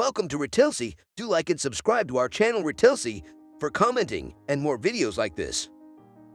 Welcome to Retilsey. Do like and subscribe to our channel Retilsey for commenting and more videos like this.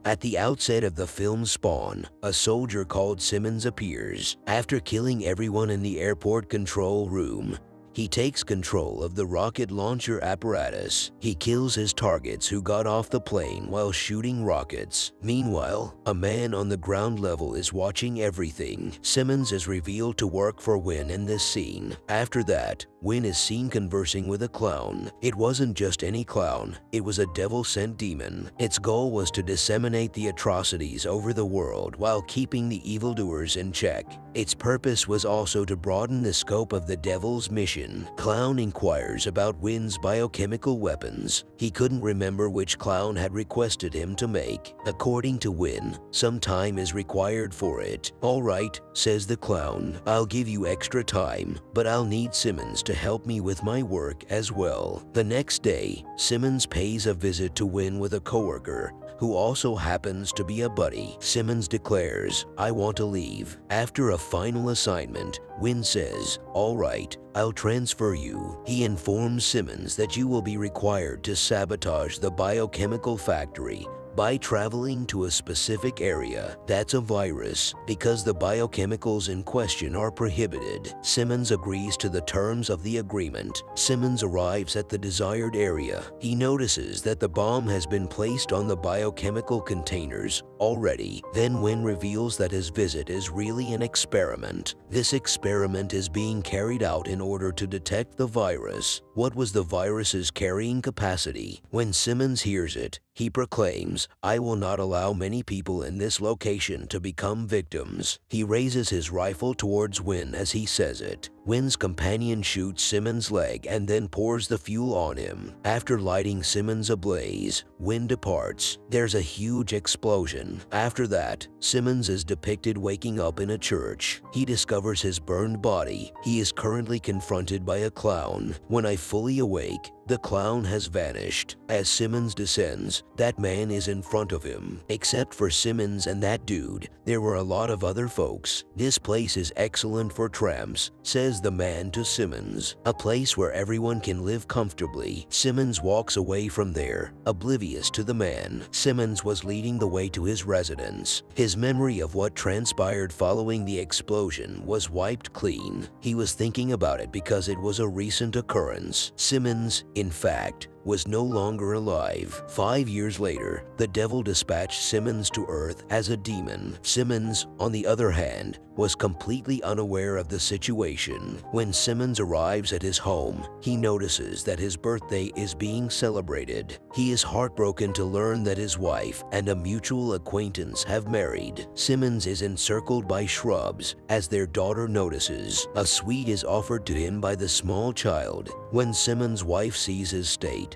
At the outset of the film Spawn, a soldier called Simmons appears. After killing everyone in the airport control room, he takes control of the rocket launcher apparatus. He kills his targets who got off the plane while shooting rockets. Meanwhile, a man on the ground level is watching everything. Simmons is revealed to work for Wynn in this scene. After that, Wynn is seen conversing with a clown. It wasn't just any clown, it was a devil-sent demon. Its goal was to disseminate the atrocities over the world while keeping the evildoers in check. Its purpose was also to broaden the scope of the devil's mission Clown inquires about Wynn's biochemical weapons. He couldn't remember which clown had requested him to make. According to Wynn, some time is required for it. All right, says the clown, I'll give you extra time, but I'll need Simmons to help me with my work as well. The next day, Simmons pays a visit to Wynn with a coworker who also happens to be a buddy. Simmons declares, I want to leave. After a final assignment, Wynn says, all right, I'll transfer you. He informs Simmons that you will be required to sabotage the biochemical factory by traveling to a specific area that's a virus because the biochemicals in question are prohibited. Simmons agrees to the terms of the agreement. Simmons arrives at the desired area. He notices that the bomb has been placed on the biochemical containers already. Then Wynn reveals that his visit is really an experiment. This experiment is being carried out in order to detect the virus. What was the virus's carrying capacity? When Simmons hears it, he proclaims, I will not allow many people in this location to become victims. He raises his rifle towards Wynn as he says it. Wynn's companion shoots Simmons' leg and then pours the fuel on him. After lighting Simmons ablaze, Wynn departs. There's a huge explosion. After that, Simmons is depicted waking up in a church. He discovers his burned body. He is currently confronted by a clown. When I fully awake, the clown has vanished. As Simmons descends, that man is in front of him. Except for Simmons and that dude, there were a lot of other folks. This place is excellent for tramps, says the man to Simmons. A place where everyone can live comfortably. Simmons walks away from there, oblivious to the man. Simmons was leading the way to his residence. His memory of what transpired following the explosion was wiped clean. He was thinking about it because it was a recent occurrence. Simmons in fact, was no longer alive. Five years later, the devil dispatched Simmons to Earth as a demon. Simmons, on the other hand, was completely unaware of the situation. When Simmons arrives at his home, he notices that his birthday is being celebrated. He is heartbroken to learn that his wife and a mutual acquaintance have married. Simmons is encircled by shrubs as their daughter notices. A sweet is offered to him by the small child. When Simmons' wife sees his state,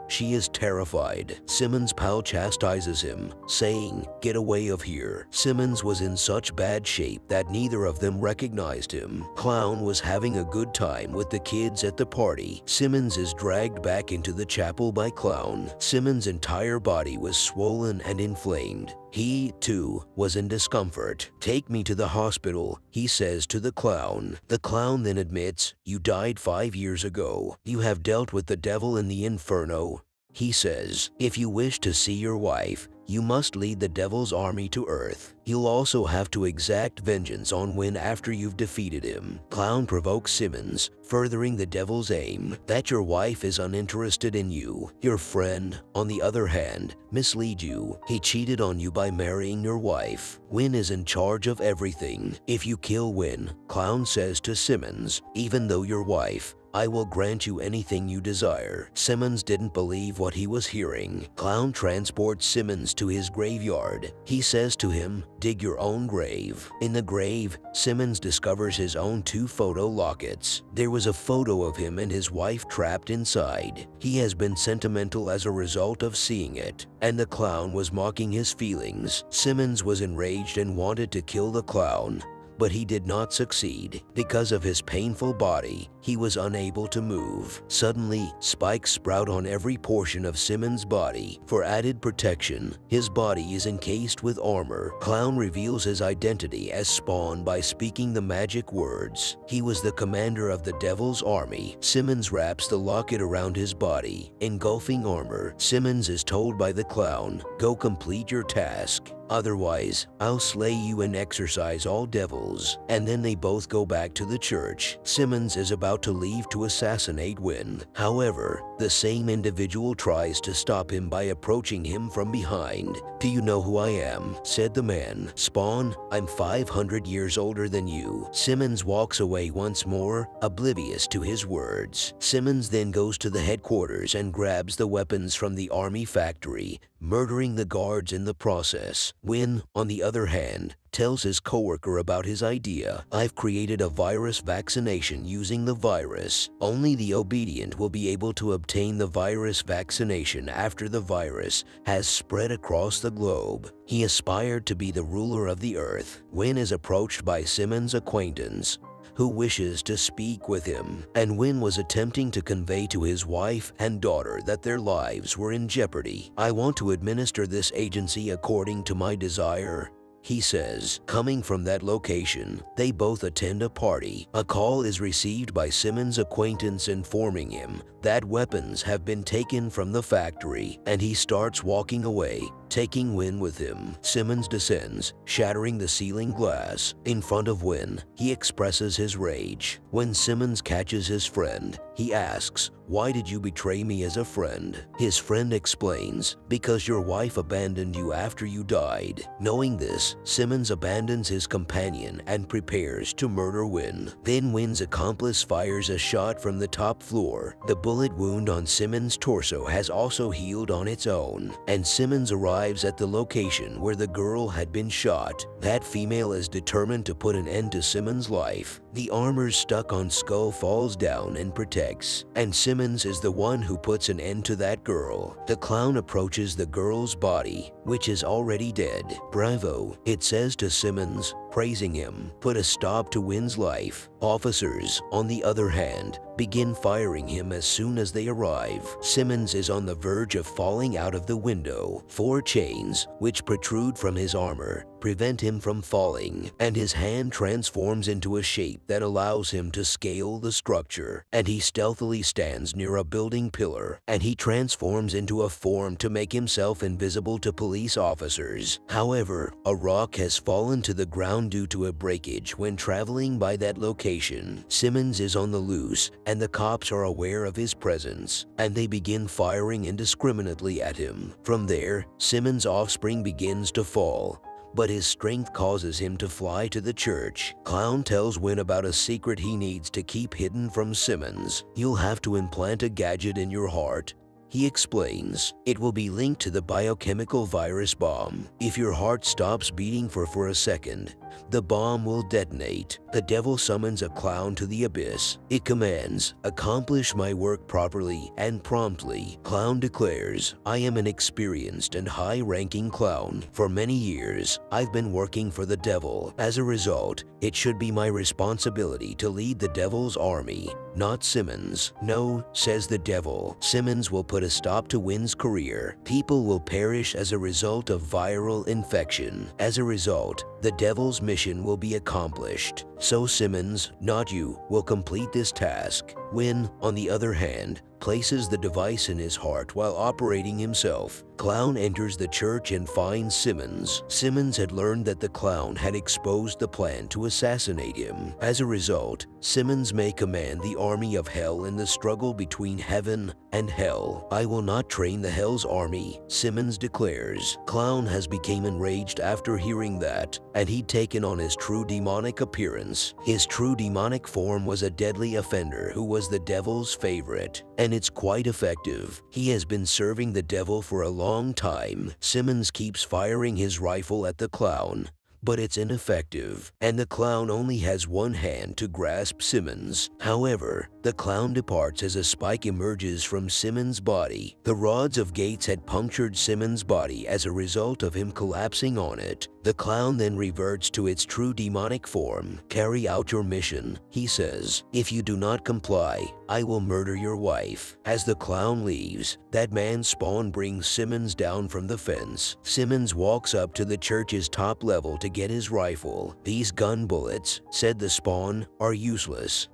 she is terrified. Simmons' pal chastises him, saying, get away of here. Simmons was in such bad shape that neither of them recognized him. Clown was having a good time with the kids at the party. Simmons is dragged back into the chapel by Clown. Simmons' entire body was swollen and inflamed. He, too, was in discomfort. Take me to the hospital, he says to the clown. The clown then admits, you died five years ago. You have dealt with the devil in the inferno. He says, if you wish to see your wife, you must lead the devil's army to Earth. You'll also have to exact vengeance on Wynn after you've defeated him. Clown provokes Simmons, furthering the devil's aim that your wife is uninterested in you. Your friend, on the other hand, mislead you. He cheated on you by marrying your wife. Wynn is in charge of everything. If you kill Wynn, Clown says to Simmons, even though your wife, I will grant you anything you desire. Simmons didn't believe what he was hearing. Clown transports Simmons to his graveyard. He says to him, dig your own grave. In the grave, Simmons discovers his own two photo lockets. There was a photo of him and his wife trapped inside. He has been sentimental as a result of seeing it, and the clown was mocking his feelings. Simmons was enraged and wanted to kill the clown, but he did not succeed. Because of his painful body, he was unable to move. Suddenly, spikes sprout on every portion of Simmons' body. For added protection, his body is encased with armor. Clown reveals his identity as Spawn by speaking the magic words. He was the commander of the Devil's army. Simmons wraps the locket around his body. Engulfing armor, Simmons is told by the clown, go complete your task. Otherwise, I'll slay you and exorcise all devils. And then they both go back to the church. Simmons is about to leave to assassinate Wynn. However, the same individual tries to stop him by approaching him from behind. Do you know who I am? said the man. Spawn, I'm 500 years older than you. Simmons walks away once more, oblivious to his words. Simmons then goes to the headquarters and grabs the weapons from the army factory, murdering the guards in the process. Wynn, on the other hand, tells his coworker about his idea. I've created a virus vaccination using the virus. Only the obedient will be able to obtain the virus vaccination after the virus has spread across the globe. He aspired to be the ruler of the earth. Wynn is approached by Simmons' acquaintance, who wishes to speak with him, and Wynn was attempting to convey to his wife and daughter that their lives were in jeopardy. I want to administer this agency according to my desire. He says, coming from that location, they both attend a party. A call is received by Simmons' acquaintance informing him that weapons have been taken from the factory, and he starts walking away taking Wynn with him. Simmons descends, shattering the ceiling glass. In front of Wynn, he expresses his rage. When Simmons catches his friend, he asks, why did you betray me as a friend? His friend explains, because your wife abandoned you after you died. Knowing this, Simmons abandons his companion and prepares to murder Wynn. Then Wynn's accomplice fires a shot from the top floor. The bullet wound on Simmons' torso has also healed on its own, and Simmons arrives arrives at the location where the girl had been shot. That female is determined to put an end to Simmons' life. The armor stuck on Skull falls down and protects, and Simmons is the one who puts an end to that girl. The clown approaches the girl's body, which is already dead. Bravo, it says to Simmons, praising him, put a stop to Wynn's life. Officers, on the other hand, begin firing him as soon as they arrive. Simmons is on the verge of falling out of the window. Four chains, which protrude from his armor, prevent him from falling, and his hand transforms into a shape that allows him to scale the structure, and he stealthily stands near a building pillar, and he transforms into a form to make himself invisible to police officers. However, a rock has fallen to the ground due to a breakage when traveling by that location. Simmons is on the loose, and the cops are aware of his presence, and they begin firing indiscriminately at him. From there, Simmons' offspring begins to fall, but his strength causes him to fly to the church. Clown tells Wynn about a secret he needs to keep hidden from Simmons. You'll have to implant a gadget in your heart he explains, it will be linked to the biochemical virus bomb. If your heart stops beating for, for a second, the bomb will detonate. The devil summons a clown to the abyss. It commands, accomplish my work properly and promptly. Clown declares, I am an experienced and high-ranking clown. For many years, I've been working for the devil. As a result, it should be my responsibility to lead the devil's army, not Simmons. No, says the devil, Simmons will put a stop to Wynn's career. People will perish as a result of viral infection. As a result, the devil's mission will be accomplished. So Simmons, not you, will complete this task. Wynn, on the other hand, places the device in his heart while operating himself. Clown enters the church and finds Simmons. Simmons had learned that the clown had exposed the plan to assassinate him. As a result, Simmons may command the army of hell in the struggle between heaven and hell. I will not train the hell's army, Simmons declares. Clown has become enraged after hearing that, and he'd taken on his true demonic appearance. His true demonic form was a deadly offender who was the devil's favorite, and it's quite effective. He has been serving the devil for a long time. Simmons keeps firing his rifle at the clown, but it's ineffective, and the clown only has one hand to grasp Simmons. However, The clown departs as a spike emerges from Simmons' body. The rods of Gates had punctured Simmons' body as a result of him collapsing on it. The clown then reverts to its true demonic form. Carry out your mission, he says. If you do not comply, I will murder your wife. As the clown leaves, that man's spawn brings Simmons down from the fence. Simmons walks up to the church's top level to get his rifle. These gun bullets, said the spawn, are useless.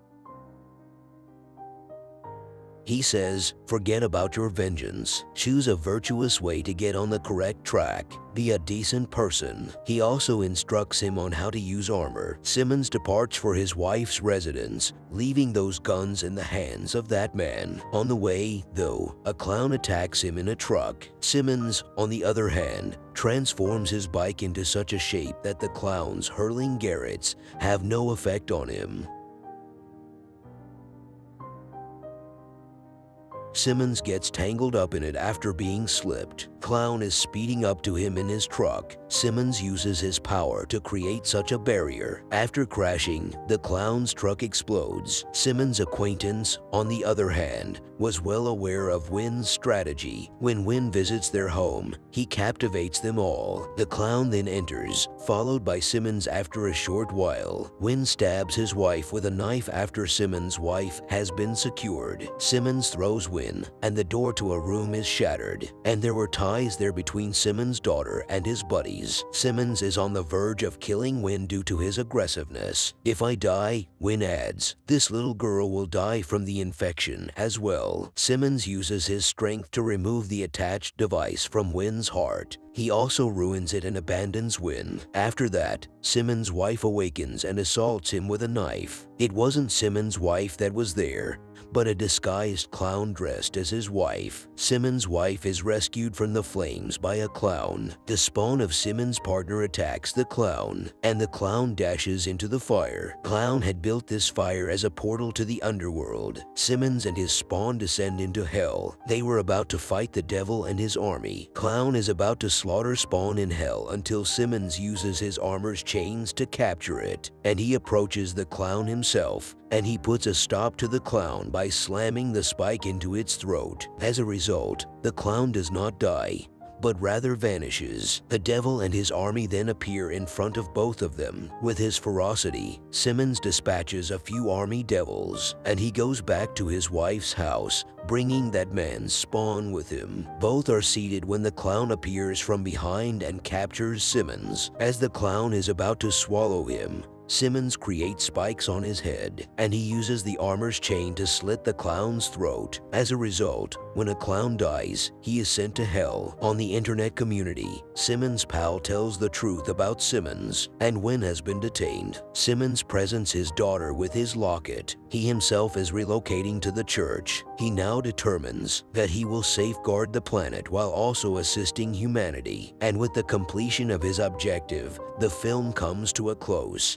He says, forget about your vengeance. Choose a virtuous way to get on the correct track. Be a decent person. He also instructs him on how to use armor. Simmons departs for his wife's residence, leaving those guns in the hands of that man. On the way, though, a clown attacks him in a truck. Simmons, on the other hand, transforms his bike into such a shape that the clown's hurling garrots have no effect on him. Simmons gets tangled up in it after being slipped. Clown is speeding up to him in his truck. Simmons uses his power to create such a barrier. After crashing, the clown's truck explodes. Simmons' acquaintance, on the other hand, was well aware of Wynn's strategy. When Wynn visits their home, he captivates them all. The clown then enters, followed by Simmons after a short while. Wynn stabs his wife with a knife after Simmons' wife has been secured. Simmons throws Wynn, and the door to a room is shattered. And there were ties there between Simmons' daughter and his buddies. Simmons is on the verge of killing Wynn due to his aggressiveness. If I die, Wynn adds, this little girl will die from the infection as well. Simmons uses his strength to remove the attached device from Wynn's heart. He also ruins it and abandons Wynn. After that, Simmons' wife awakens and assaults him with a knife. It wasn't Simmons' wife that was there, but a disguised clown dressed as his wife. Simmons' wife is rescued from the flames by a clown. The spawn of Simmons' partner attacks the clown, and the clown dashes into the fire. Clown had built this fire as a portal to the underworld. Simmons and his spawn descend into hell. They were about to fight the devil and his army. Clown is about to slaughter Spawn in hell until Simmons uses his armor's chains to capture it, and he approaches the clown himself, and he puts a stop to the clown by slamming the spike into its throat. As a result, the clown does not die, but rather vanishes. The devil and his army then appear in front of both of them. With his ferocity, Simmons dispatches a few army devils, and he goes back to his wife's house, bringing that man's spawn with him. Both are seated when the clown appears from behind and captures Simmons. As the clown is about to swallow him, Simmons creates spikes on his head, and he uses the armor's chain to slit the clown's throat. As a result, when a clown dies, he is sent to hell. On the internet community, Simmons' pal tells the truth about Simmons, and Wynn has been detained. Simmons presents his daughter with his locket. He himself is relocating to the church. He now determines that he will safeguard the planet while also assisting humanity. And with the completion of his objective, the film comes to a close.